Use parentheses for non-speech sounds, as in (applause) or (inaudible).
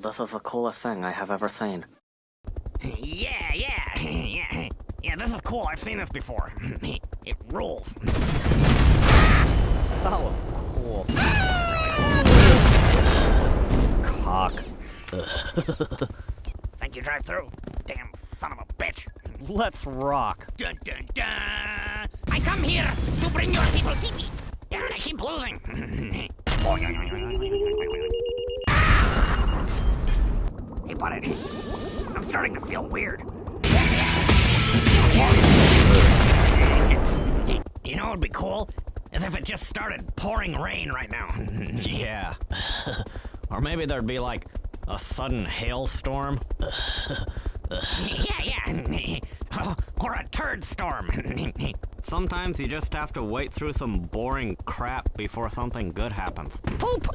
This is the coolest thing I have ever seen. Yeah, yeah, (clears throat) yeah. Yeah, this is cool. I've seen this before. (clears throat) It rules. That was cool. Cock. (laughs) Think you drive through? Damn son of a bitch. Let's rock. Dun, dun, dun. I come here to bring your people TV. Darn, I keep losing. (laughs) hey, buddy. I'm starting to feel weird. You know what would be cool? Is if it just started pouring rain right now. (laughs) Yeah. (laughs) or maybe there'd be like a sudden hailstorm. yeah, yeah. (laughs) or a turd storm. Sometimes you just have to wait through some boring crap before something good happens. Poop.